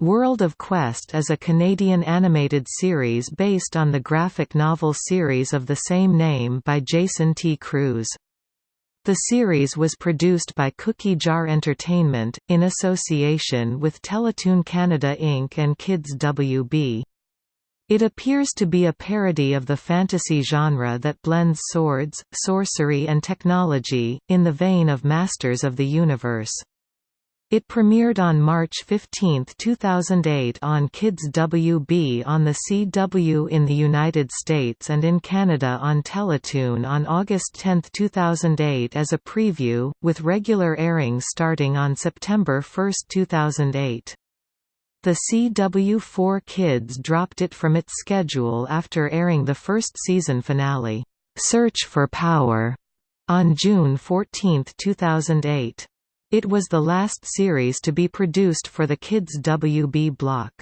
World of Quest is a Canadian animated series based on the graphic novel series of the same name by Jason T. Kruse. The series was produced by Cookie Jar Entertainment, in association with Teletoon Canada Inc. and Kids WB. It appears to be a parody of the fantasy genre that blends swords, sorcery and technology, in the vein of Masters of the Universe. It premiered on March 15, 2008 on Kids WB on the CW in the United States and in Canada on Teletoon on August 10, 2008 as a preview, with regular airings starting on September 1, 2008. The CW4 Kids dropped it from its schedule after airing the first season finale, "'Search for Power' on June 14, 2008. It was the last series to be produced for the Kids WB block.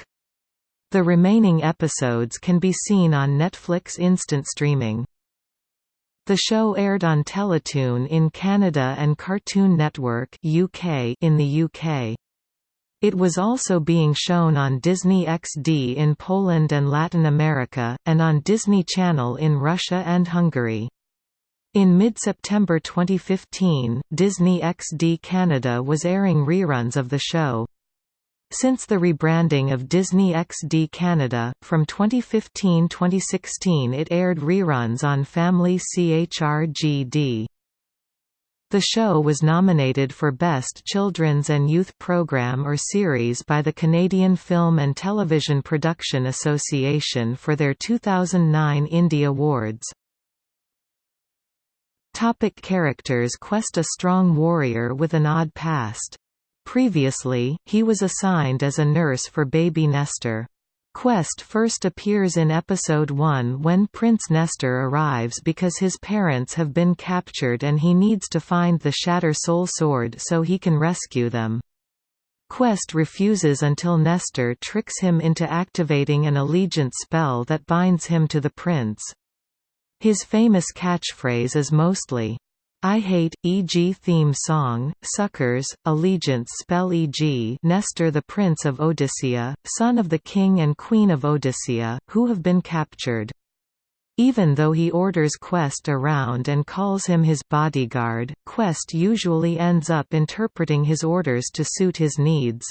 The remaining episodes can be seen on Netflix Instant Streaming. The show aired on Teletoon in Canada and Cartoon Network UK in the UK. It was also being shown on Disney XD in Poland and Latin America, and on Disney Channel in Russia and Hungary. In mid-September 2015, Disney XD Canada was airing reruns of the show. Since the rebranding of Disney XD Canada, from 2015–2016 it aired reruns on Family CHRGD. The show was nominated for Best Children's and Youth Program or Series by the Canadian Film and Television Production Association for their 2009 Indie Awards. Topic characters Quest a strong warrior with an odd past. Previously, he was assigned as a nurse for baby Nestor. Quest first appears in Episode 1 when Prince Nestor arrives because his parents have been captured and he needs to find the Shattersoul Sword so he can rescue them. Quest refuses until Nestor tricks him into activating an allegiance spell that binds him to the prince. His famous catchphrase is mostly, I hate, e.g. theme song, Suckers, Allegiance spell e.g. Nestor the Prince of Odyssea, son of the King and Queen of Odyssea, who have been captured. Even though he orders Quest around and calls him his bodyguard, Quest usually ends up interpreting his orders to suit his needs.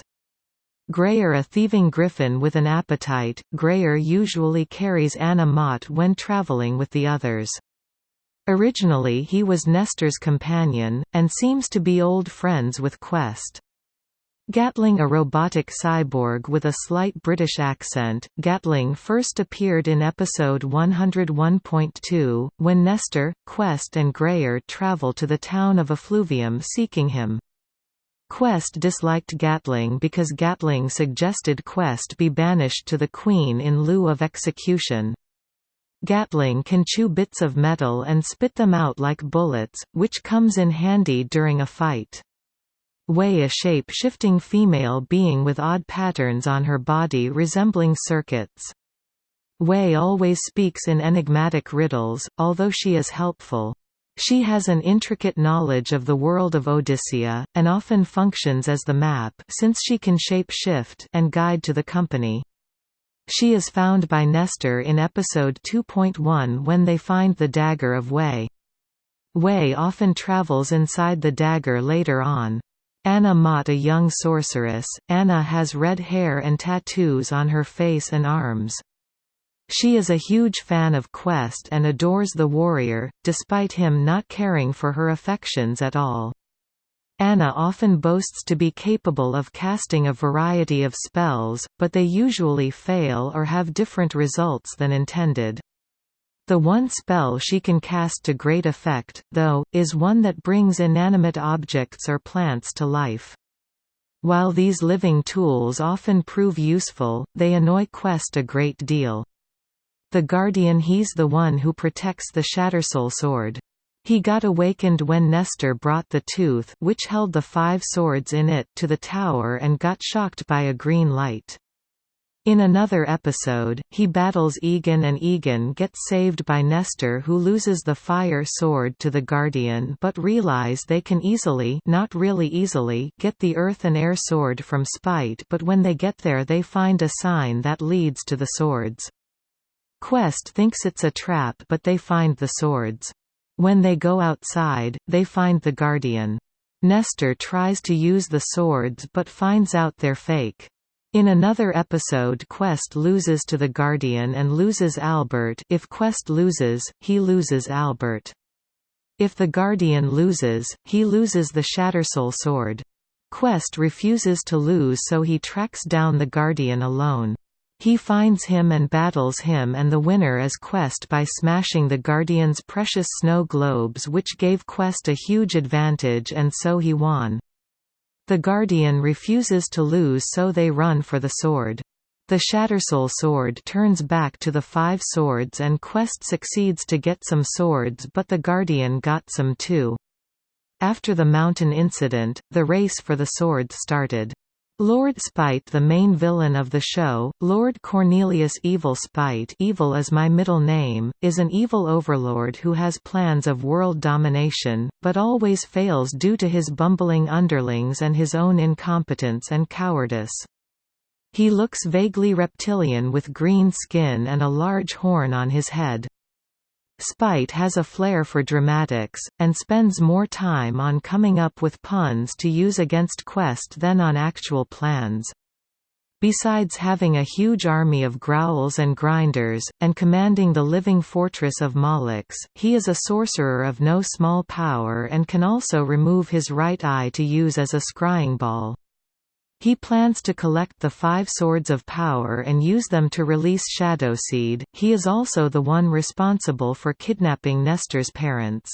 Graer a thieving griffin with an appetite, Graer usually carries Anna Mott when traveling with the others. Originally he was Nestor's companion, and seems to be old friends with Quest. Gatling a robotic cyborg with a slight British accent, Gatling first appeared in episode 101.2, when Nestor, Quest and Graer travel to the town of Effluvium seeking him. Quest disliked Gatling because Gatling suggested Quest be banished to the Queen in lieu of execution. Gatling can chew bits of metal and spit them out like bullets, which comes in handy during a fight. Way a shape-shifting female being with odd patterns on her body resembling circuits. Way always speaks in enigmatic riddles, although she is helpful. She has an intricate knowledge of the world of Odyssea, and often functions as the map since she can shape-shift and guide to the company. She is found by Nestor in episode 2.1 when they find the dagger of Way. Way often travels inside the dagger later on. Anna Mott a young sorceress, Anna has red hair and tattoos on her face and arms. She is a huge fan of Quest and adores the warrior, despite him not caring for her affections at all. Anna often boasts to be capable of casting a variety of spells, but they usually fail or have different results than intended. The one spell she can cast to great effect, though, is one that brings inanimate objects or plants to life. While these living tools often prove useful, they annoy Quest a great deal. The Guardian he's the one who protects the Shattersoul sword. He got awakened when Nestor brought the tooth which held the five swords in it to the tower and got shocked by a green light. In another episode, he battles Egan and Egan gets saved by Nestor who loses the fire sword to the Guardian but realize they can easily not really easily get the earth and air sword from Spite but when they get there they find a sign that leads to the swords. Quest thinks it's a trap but they find the swords. When they go outside, they find the Guardian. Nestor tries to use the swords but finds out they're fake. In another episode Quest loses to the Guardian and loses Albert if Quest loses, he loses Albert. If the Guardian loses, he loses the Shattersoul sword. Quest refuses to lose so he tracks down the Guardian alone. He finds him and battles him and the winner is Quest by smashing the Guardian's precious snow globes which gave Quest a huge advantage and so he won. The Guardian refuses to lose so they run for the sword. The Shattersoul sword turns back to the five swords and Quest succeeds to get some swords but the Guardian got some too. After the mountain incident, the race for the swords started. Lord Spite the main villain of the show, Lord Cornelius Evil Spite Evil is my middle name, is an evil overlord who has plans of world domination, but always fails due to his bumbling underlings and his own incompetence and cowardice. He looks vaguely reptilian with green skin and a large horn on his head. Spite has a flair for dramatics, and spends more time on coming up with puns to use against Quest than on actual plans. Besides having a huge army of growls and grinders, and commanding the living fortress of Molochs, he is a sorcerer of no small power and can also remove his right eye to use as a scrying ball. He plans to collect the five Swords of Power and use them to release Shadowseed. He is also the one responsible for kidnapping Nestor's parents.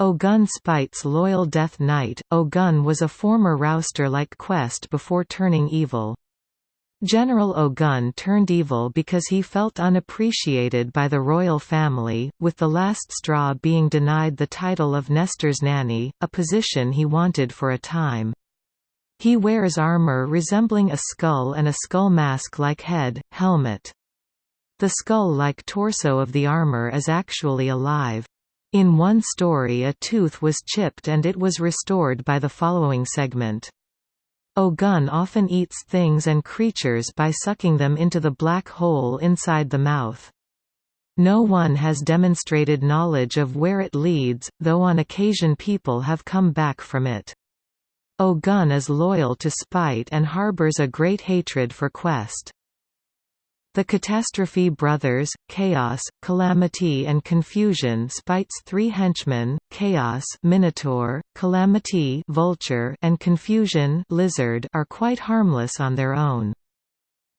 Ogun Spite's loyal Death Knight, Ogun was a former rouster like Quest before turning evil. General Ogun turned evil because he felt unappreciated by the royal family, with the last straw being denied the title of Nestor's nanny, a position he wanted for a time. He wears armor resembling a skull and a skull mask-like head, helmet. The skull-like torso of the armor is actually alive. In one story a tooth was chipped and it was restored by the following segment. Ogun often eats things and creatures by sucking them into the black hole inside the mouth. No one has demonstrated knowledge of where it leads, though on occasion people have come back from it. Ogun is loyal to Spite and harbors a great hatred for Quest. The Catastrophe Brothers, Chaos, Calamity and Confusion Spite's three henchmen, Chaos Minotaur, Calamity Vulture and Confusion Lizard are quite harmless on their own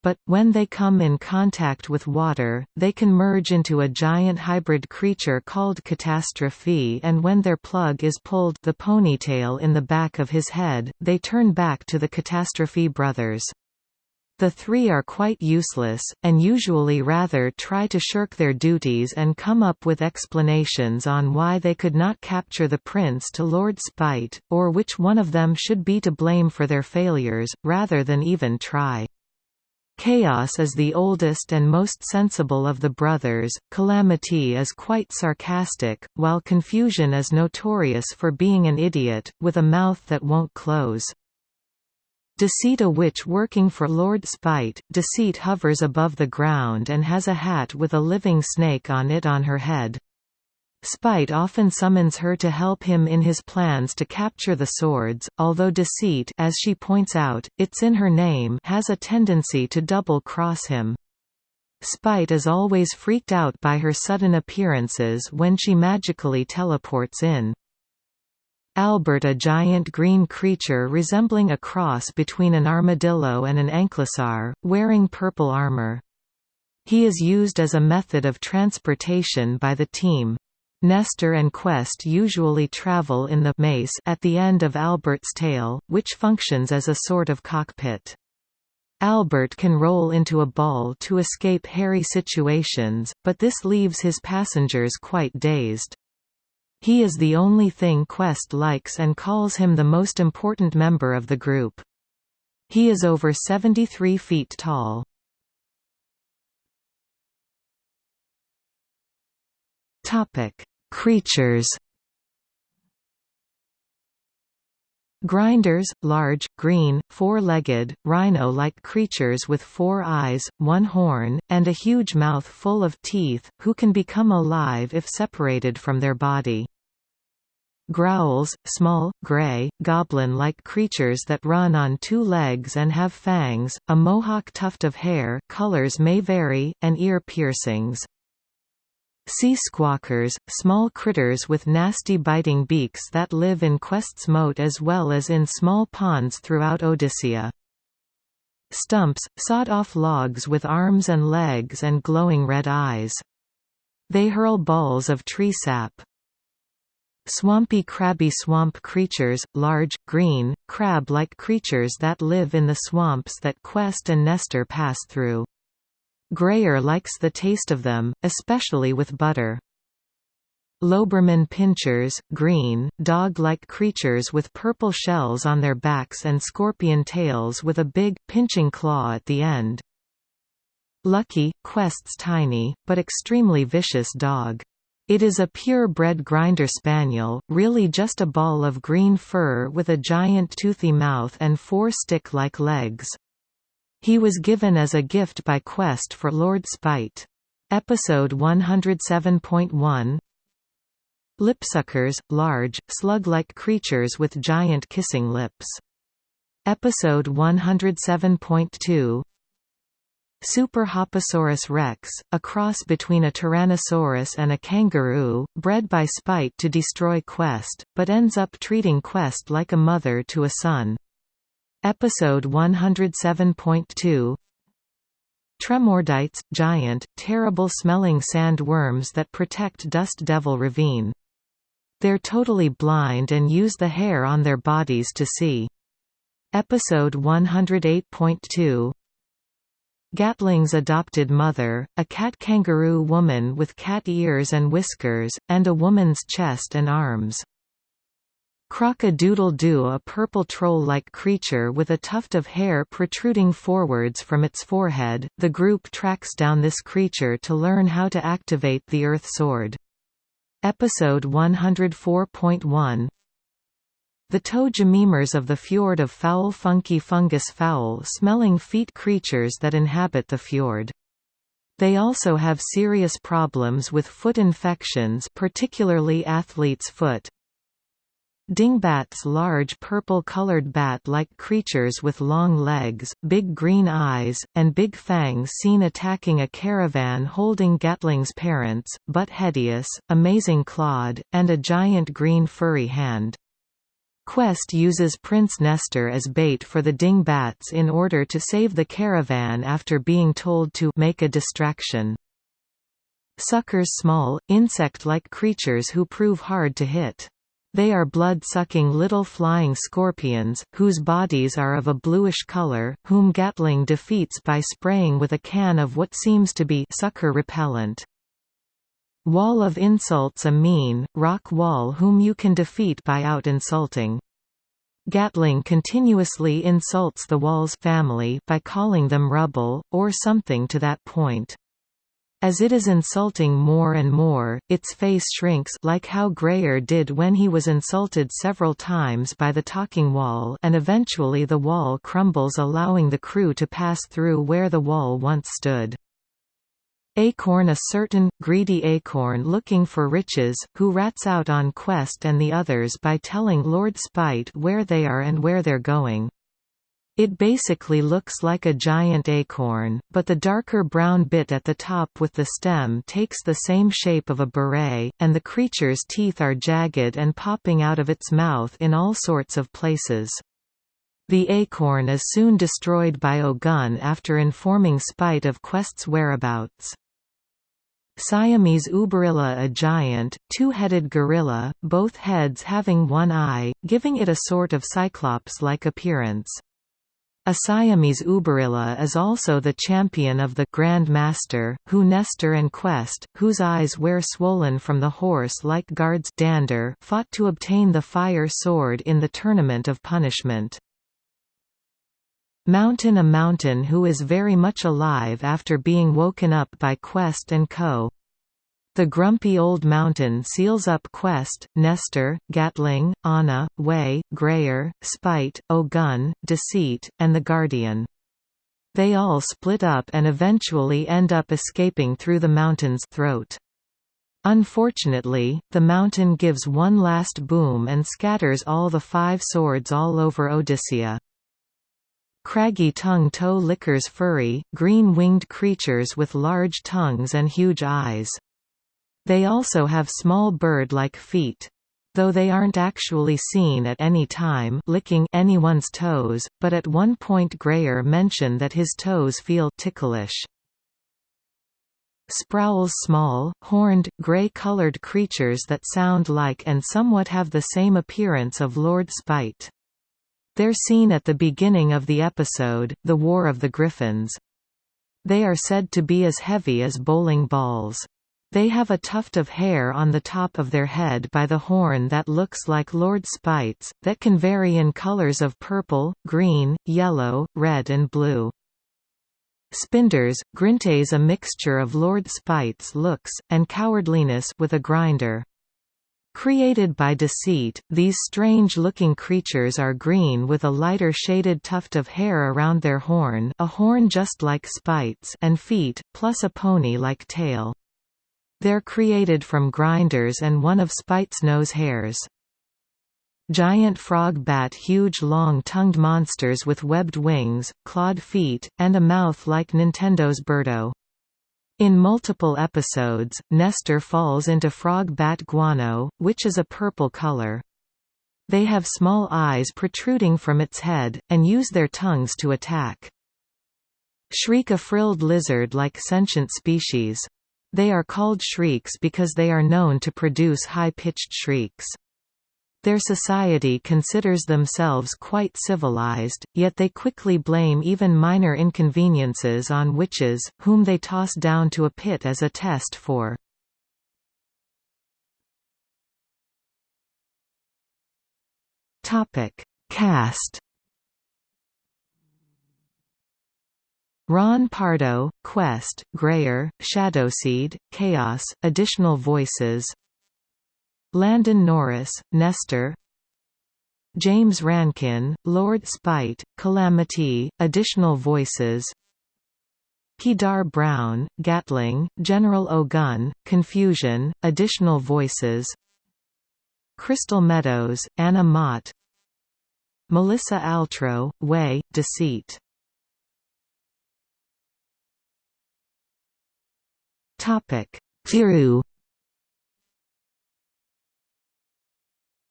but, when they come in contact with water, they can merge into a giant hybrid creature called Catastrophe and when their plug is pulled the ponytail in the back of his head, they turn back to the Catastrophe brothers. The three are quite useless, and usually rather try to shirk their duties and come up with explanations on why they could not capture the prince to Lord Spite, or which one of them should be to blame for their failures, rather than even try. Chaos is the oldest and most sensible of the brothers, Calamity is quite sarcastic, while Confusion is notorious for being an idiot, with a mouth that won't close. Deceit a witch working for Lord Spite, Deceit hovers above the ground and has a hat with a living snake on it on her head. Spite often summons her to help him in his plans to capture the swords, although deceit as she points out, it's in her name has a tendency to double-cross him. Spite is always freaked out by her sudden appearances when she magically teleports in. Albert a giant green creature resembling a cross between an armadillo and an ankylosaur, wearing purple armor. He is used as a method of transportation by the team. Nestor and Quest usually travel in the mace at the end of Albert's tail, which functions as a sort of cockpit. Albert can roll into a ball to escape hairy situations, but this leaves his passengers quite dazed. He is the only thing Quest likes and calls him the most important member of the group. He is over 73 feet tall. Creatures Grinders, large, green, four-legged, rhino-like creatures with four eyes, one horn, and a huge mouth full of teeth, who can become alive if separated from their body. Growls, small, gray, goblin-like creatures that run on two legs and have fangs, a mohawk tuft of hair colors may vary, and ear piercings. Sea squawkers, small critters with nasty biting beaks that live in Quest's moat as well as in small ponds throughout Odyssea. Stumps, sawed-off logs with arms and legs and glowing red eyes. They hurl balls of tree sap. Swampy crabby swamp creatures, large, green, crab-like creatures that live in the swamps that Quest and Nestor pass through. Graer likes the taste of them, especially with butter. Loberman pinchers, green, dog-like creatures with purple shells on their backs and scorpion tails with a big, pinching claw at the end. Lucky, Quest's tiny, but extremely vicious dog. It is a pure-bred grinder spaniel, really just a ball of green fur with a giant toothy mouth and four stick-like legs. He was given as a gift by Quest for Lord Spite. Episode 107.1 Lipsuckers, large, slug-like creatures with giant kissing lips. Episode 107.2 Super Hoposaurus rex, a cross between a Tyrannosaurus and a kangaroo, bred by Spite to destroy Quest, but ends up treating Quest like a mother to a son. Episode 107.2 Tremordites, giant, terrible-smelling sand worms that protect Dust Devil Ravine. They're totally blind and use the hair on their bodies to see. Episode 108.2 Gatling's adopted mother, a cat-kangaroo woman with cat ears and whiskers, and a woman's chest and arms. Croc-a-doodle-doo a purple troll-like creature with a tuft of hair protruding forwards from its forehead, the group tracks down this creature to learn how to activate the Earth Sword. Episode 104.1 The toe-jamemers of the fjord of foul funky fungus foul-smelling feet creatures that inhabit the fjord. They also have serious problems with foot infections particularly athlete's foot, Dingbats large purple-colored bat-like creatures with long legs, big green eyes, and big fangs seen attacking a caravan holding Gatling's parents, Buttheadius, Amazing Claude, and a giant green furry hand. Quest uses Prince Nestor as bait for the dingbats in order to save the caravan after being told to make a distraction. Suckers small, insect-like creatures who prove hard to hit. They are blood-sucking little flying scorpions, whose bodies are of a bluish color, whom Gatling defeats by spraying with a can of what seems to be sucker repellent. Wall of insults a mean, rock wall whom you can defeat by out-insulting. Gatling continuously insults the wall's family by calling them rubble, or something to that point. As it is insulting more and more, its face shrinks like how Graer did when he was insulted several times by the talking wall and eventually the wall crumbles allowing the crew to pass through where the wall once stood. Acorn a certain, greedy acorn looking for riches, who rats out on Quest and the others by telling Lord Spite where they are and where they're going. It basically looks like a giant acorn, but the darker brown bit at the top with the stem takes the same shape of a beret, and the creature's teeth are jagged and popping out of its mouth in all sorts of places. The acorn is soon destroyed by Ogun after informing Spite of Quest's whereabouts. Siamese uberilla a giant, two-headed gorilla, both heads having one eye, giving it a sort of cyclops-like appearance. A Siamese Uberilla is also the champion of the Grand Master, who Nestor and Quest, whose eyes were swollen from the horse-like guards dander fought to obtain the fire sword in the Tournament of Punishment. Mountain a mountain who is very much alive after being woken up by Quest and Co. The grumpy old mountain seals up Quest, Nestor, Gatling, Anna, Way, Graer, Spite, Ogun, Deceit, and the Guardian. They all split up and eventually end up escaping through the mountain's throat. Unfortunately, the mountain gives one last boom and scatters all the five swords all over Odyssea. Craggy tongue toe lickers furry, green-winged creatures with large tongues and huge eyes. They also have small bird-like feet. Though they aren't actually seen at any time licking anyone's toes, but at one point Graer mention that his toes feel ticklish. Sprowls small, horned, gray-colored creatures that sound like and somewhat have the same appearance of Lord Spite. They're seen at the beginning of the episode, The War of the Griffins. They are said to be as heavy as bowling balls. They have a tuft of hair on the top of their head by the horn that looks like Lord Spite's, that can vary in colors of purple, green, yellow, red and blue. Spinders, grintes a mixture of Lord Spite's looks, and cowardliness with a grinder. Created by deceit, these strange-looking creatures are green with a lighter shaded tuft of hair around their horn a horn just like Spite's and feet, plus a pony-like tail. They're created from grinders and one of Spite's nose hairs. Giant frog bat huge long-tongued monsters with webbed wings, clawed feet, and a mouth like Nintendo's Birdo. In multiple episodes, Nestor falls into frog bat guano, which is a purple color. They have small eyes protruding from its head, and use their tongues to attack. Shriek a frilled lizard-like sentient species. They are called shrieks because they are known to produce high-pitched shrieks. Their society considers themselves quite civilized, yet they quickly blame even minor inconveniences on witches, whom they toss down to a pit as a test for. Topic: Cast Ron Pardo, Quest, Graer, Shadowseed, Chaos, additional voices. Landon Norris, Nestor. James Rankin, Lord Spite, Calamity, additional voices. Kedar Brown, Gatling, General Ogun, Confusion, additional voices. Crystal Meadows, Anna Mott. Melissa Altro, Way, Deceit Firu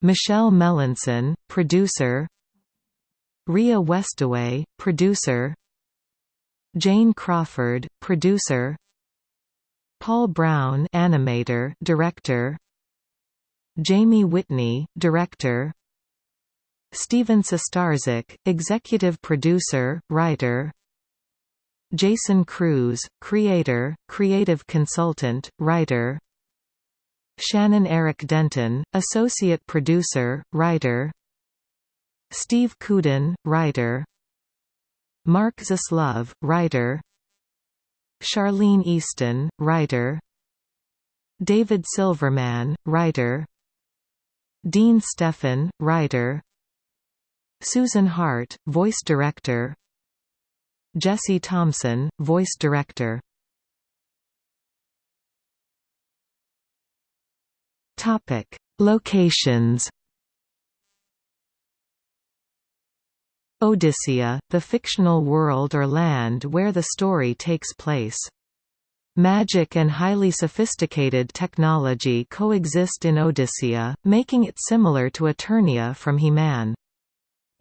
Michelle Melanson, producer. Ria Westaway, producer. Jane Crawford, producer. Paul Brown animator, director. Jamie Whitney, director. Steven Sostarczyk, executive producer, writer Jason Kruse, creator, creative consultant, writer. Shannon Eric Denton, Associate Producer, Writer. Steve Kudin, Writer. Mark Zaslove, Writer. Charlene Easton, Writer. David Silverman, Writer. Dean Stefan, Writer. Susan Hart, Voice Director Jesse Thompson, Voice Director Topic: Locations. Odyssea, the fictional world or land where the story takes place. Magic and highly sophisticated technology coexist in Odyssea, making it similar to Eternia from He-Man.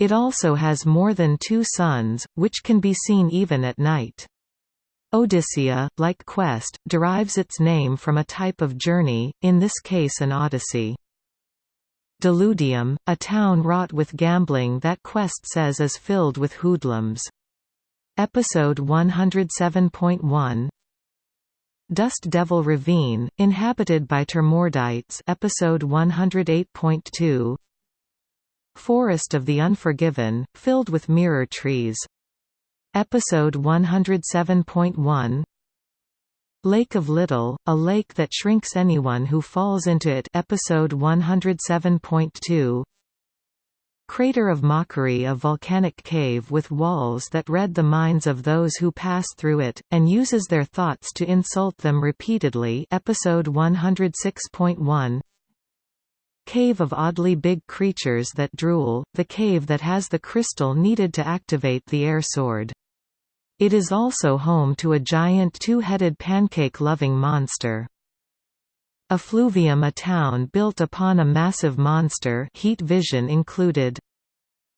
It also has more than two suns, which can be seen even at night. Odyssea, like Quest, derives its name from a type of journey, in this case an odyssey. Deludium, a town wrought with gambling that Quest says is filled with hoodlums. Episode 107.1 Dust Devil Ravine, inhabited by Tremordites episode 108.2 Forest of the Unforgiven, filled with mirror trees. Episode 107.1 Lake of Little, a lake that shrinks anyone who falls into it. Episode 107.2 Crater of Mockery a volcanic cave with walls that read the minds of those who pass through it, and uses their thoughts to insult them repeatedly. Episode 106.1 Cave of oddly big creatures that drool, the cave that has the crystal needed to activate the air sword. It is also home to a giant two-headed pancake-loving monster. Effluvium a town built upon a massive monster heat vision included.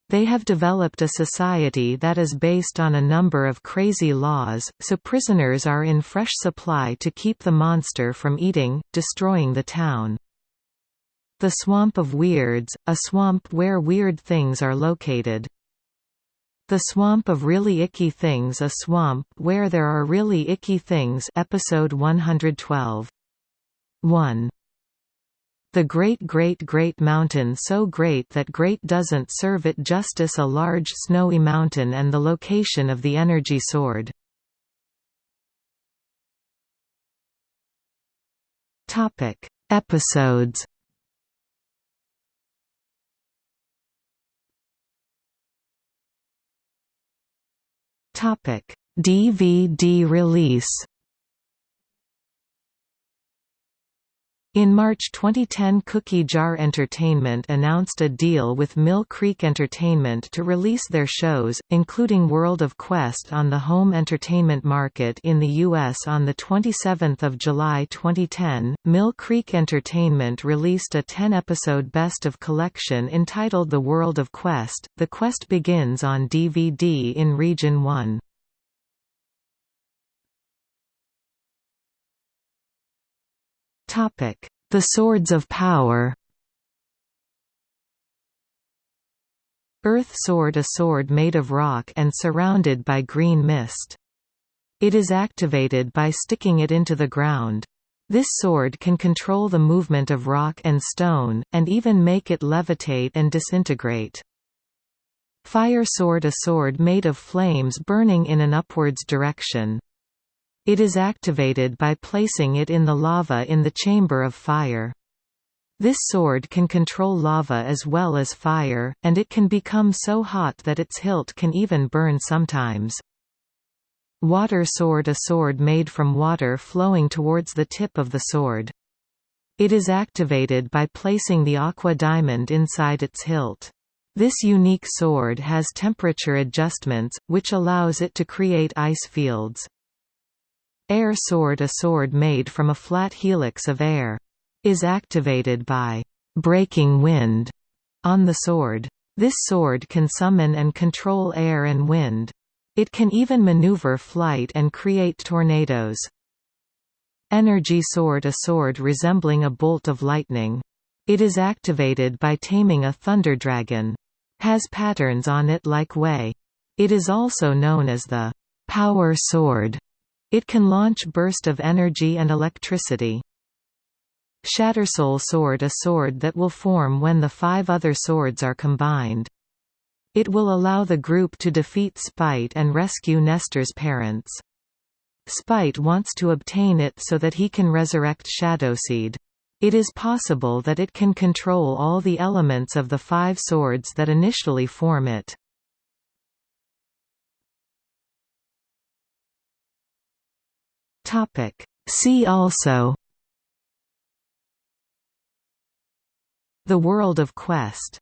They have developed a society that is based on a number of crazy laws, so prisoners are in fresh supply to keep the monster from eating, destroying the town. The Swamp of Weirds, a swamp where weird things are located. The Swamp of Really Icky Things A swamp where there are really icky things episode 112. 1. The Great Great Great Mountain so great that great doesn't serve it justice a large snowy mountain and the location of the energy sword. Topic: Episodes Topic: DVD release. In March 2010 Cookie Jar Entertainment announced a deal with Mill Creek Entertainment to release their shows, including World of Quest on the home entertainment market in the U.S. On 27 July 2010, Mill Creek Entertainment released a 10-episode best of collection entitled The World of Quest. The Quest begins on DVD in Region 1. The Swords of Power Earth Sword A sword made of rock and surrounded by green mist. It is activated by sticking it into the ground. This sword can control the movement of rock and stone, and even make it levitate and disintegrate. Fire Sword A sword made of flames burning in an upwards direction. It is activated by placing it in the lava in the chamber of fire. This sword can control lava as well as fire, and it can become so hot that its hilt can even burn sometimes. Water sword A sword made from water flowing towards the tip of the sword. It is activated by placing the aqua diamond inside its hilt. This unique sword has temperature adjustments, which allows it to create ice fields. Air sword A sword made from a flat helix of air. Is activated by «breaking wind» on the sword. This sword can summon and control air and wind. It can even maneuver flight and create tornadoes. Energy Sword A sword resembling a bolt of lightning. It is activated by taming a thunder dragon. Has patterns on it like Way. It is also known as the «power sword» It can launch burst of energy and electricity. Shattersoul Sword A sword that will form when the five other swords are combined. It will allow the group to defeat Spite and rescue Nestor's parents. Spite wants to obtain it so that he can resurrect Shadowseed. It is possible that it can control all the elements of the five swords that initially form it. Topic. See also The World of Quest